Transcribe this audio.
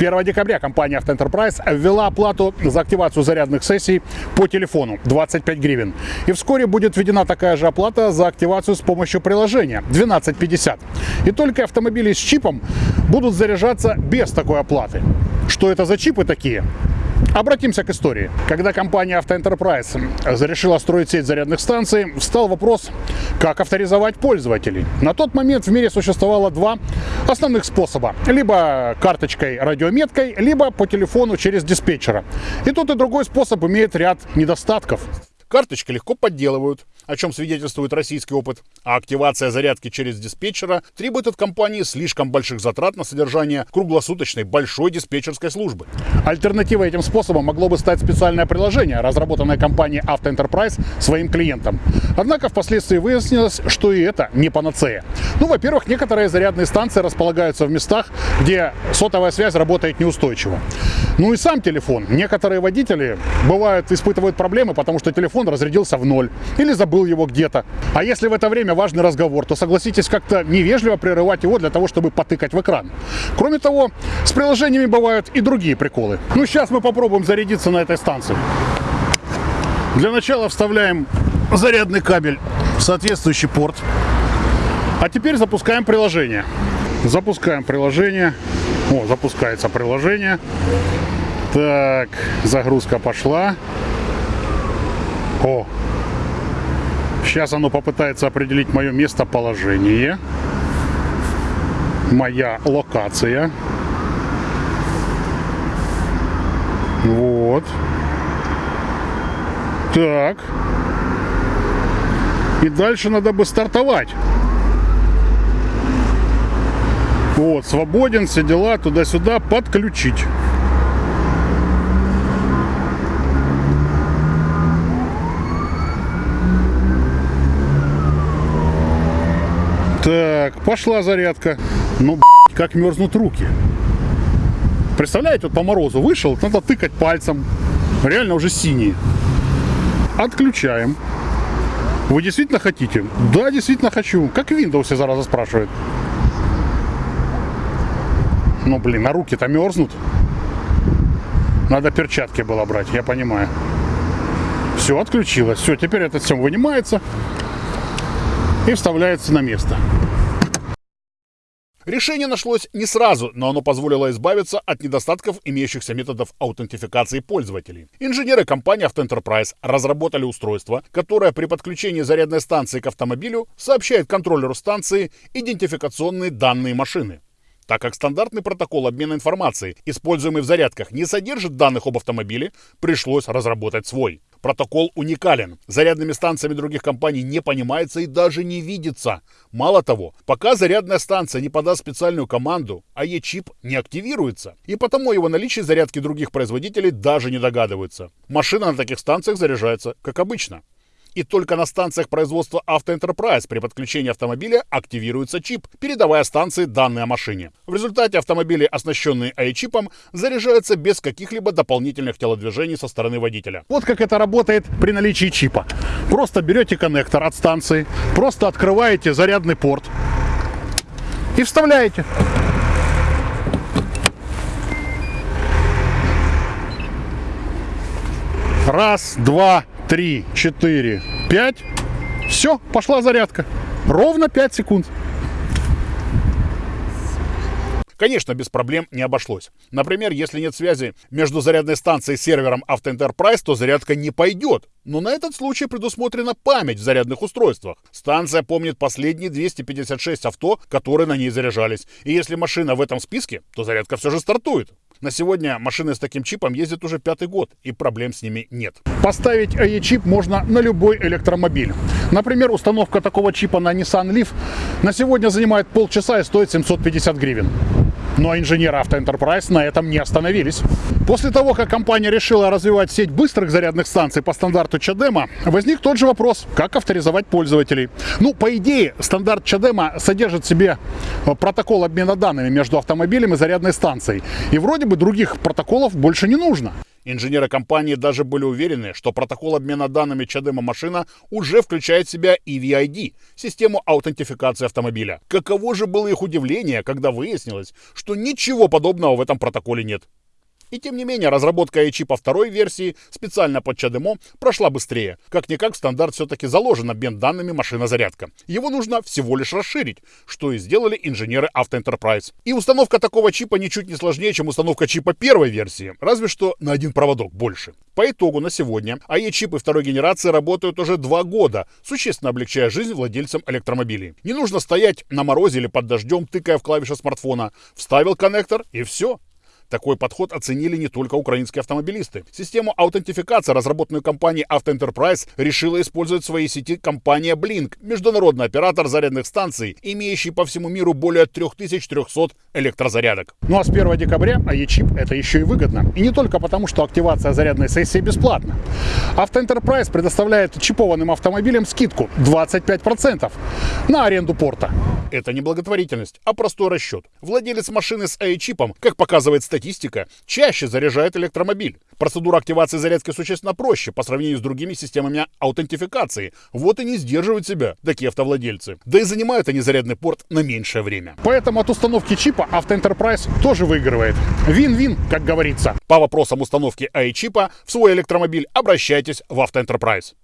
1 декабря компания Enterprise ввела оплату за активацию зарядных сессий по телефону 25 гривен. И вскоре будет введена такая же оплата за активацию с помощью приложения 12.50. И только автомобили с чипом будут заряжаться без такой оплаты. Что это за чипы такие? Обратимся к истории. Когда компания Enterprise решила строить сеть зарядных станций, встал вопрос, как авторизовать пользователей. На тот момент в мире существовало два основных способа. Либо карточкой радиометкой, либо по телефону через диспетчера. И тот и другой способ имеет ряд недостатков. Карточки легко подделывают, о чем свидетельствует российский опыт, а активация зарядки через диспетчера требует от компании слишком больших затрат на содержание круглосуточной большой диспетчерской службы. Альтернативой этим способом могло бы стать специальное приложение, разработанное компанией Auto своим клиентам. Однако впоследствии выяснилось, что и это не панацея. Ну, во-первых, некоторые зарядные станции располагаются в местах, где сотовая связь работает неустойчиво. Ну и сам телефон. Некоторые водители, бывают, испытывают проблемы, потому что телефон разрядился в ноль или забыл его где-то. А если в это время важный разговор, то согласитесь как-то невежливо прерывать его для того, чтобы потыкать в экран. Кроме того, с приложениями бывают и другие приколы. Ну, сейчас мы попробуем зарядиться на этой станции. Для начала вставляем зарядный кабель в соответствующий порт. А теперь запускаем приложение. Запускаем приложение. О, запускается приложение. Так, загрузка пошла. О, сейчас оно попытается определить мое местоположение. Моя локация. Вот. Так. И дальше надо бы стартовать. Вот, свободен, все дела, туда-сюда, подключить. Так, пошла зарядка. Ну, блядь, как мерзнут руки. Представляете, вот по морозу вышел, надо тыкать пальцем. Реально уже синие. Отключаем. Вы действительно хотите? Да, действительно хочу. Как Windows зараза спрашивает. Ну, блин, а руки-то мерзнут. Надо перчатки было брать, я понимаю. Все, отключилось. Все, теперь этот всем вынимается и вставляется на место. Решение нашлось не сразу, но оно позволило избавиться от недостатков имеющихся методов аутентификации пользователей. Инженеры компании Enterprise разработали устройство, которое при подключении зарядной станции к автомобилю сообщает контроллеру станции идентификационные данные машины. Так как стандартный протокол обмена информацией, используемый в зарядках, не содержит данных об автомобиле, пришлось разработать свой. Протокол уникален. Зарядными станциями других компаний не понимается и даже не видится. Мало того, пока зарядная станция не подаст специальную команду, АЕ-чип не активируется. И потому его наличие зарядки других производителей даже не догадываются. Машина на таких станциях заряжается, как обычно и только на станциях производства Auto при подключении автомобиля активируется чип, передавая станции данные о машине. В результате автомобили, оснащенные AI-чипом, заряжаются без каких-либо дополнительных телодвижений со стороны водителя. Вот как это работает при наличии чипа. Просто берете коннектор от станции, просто открываете зарядный порт и вставляете. Раз, два, три, четыре, пять. Все, пошла зарядка. Ровно 5 секунд. Конечно, без проблем не обошлось. Например, если нет связи между зарядной станцией и сервером Auto Enterprise, то зарядка не пойдет. Но на этот случай предусмотрена память в зарядных устройствах. Станция помнит последние 256 авто, которые на ней заряжались. И если машина в этом списке, то зарядка все же стартует. На сегодня машины с таким чипом ездят уже пятый год, и проблем с ними нет. Поставить AE-чип можно на любой электромобиль. Например, установка такого чипа на Nissan Leaf на сегодня занимает полчаса и стоит 750 гривен. Но инженеры Enterprise на этом не остановились. После того, как компания решила развивать сеть быстрых зарядных станций по стандарту Чадема, возник тот же вопрос, как авторизовать пользователей. Ну, по идее, стандарт Чадема содержит в себе э, протокол обмена данными между автомобилем и зарядной станцией. И вроде бы других протоколов больше не нужно. Инженеры компании даже были уверены, что протокол обмена данными Чадема машина уже включает в себя EVID, систему аутентификации автомобиля. Каково же было их удивление, когда выяснилось, что ничего подобного в этом протоколе нет. И тем не менее, разработка iChip второй версии специально под CHAdeMO прошла быстрее. Как-никак в стандарт все-таки заложен обмен данными машина-зарядка. Его нужно всего лишь расширить, что и сделали инженеры Автоэнтерпрайз. И установка такого чипа ничуть не сложнее, чем установка чипа первой версии, разве что на один проводок больше. По итогу на сегодня АЕ-чипы второй генерации работают уже два года, существенно облегчая жизнь владельцам электромобилей. Не нужно стоять на морозе или под дождем, тыкая в клавиши смартфона. Вставил коннектор и все. Такой подход оценили не только украинские автомобилисты. Систему аутентификации, разработанную компанией Auto решила использовать в своей сети компания Blink, международный оператор зарядных станций, имеющий по всему миру более 3300 электрозарядок. Ну а с 1 декабря АЕ-чип это еще и выгодно. И не только потому, что активация зарядной сессии бесплатна. Auto предоставляет чипованным автомобилям скидку 25% на аренду порта. Это не благотворительность, а простой расчет. Владелец машины с АИ-чипом, как показывает статистика, чаще заряжает электромобиль. Процедура активации зарядки существенно проще по сравнению с другими системами аутентификации. Вот и не сдерживают себя такие автовладельцы. Да и занимают они зарядный порт на меньшее время. Поэтому от установки чипа Enterprise тоже выигрывает. Вин-вин, как говорится. По вопросам установки АИ-чипа в свой электромобиль обращайтесь в Enterprise.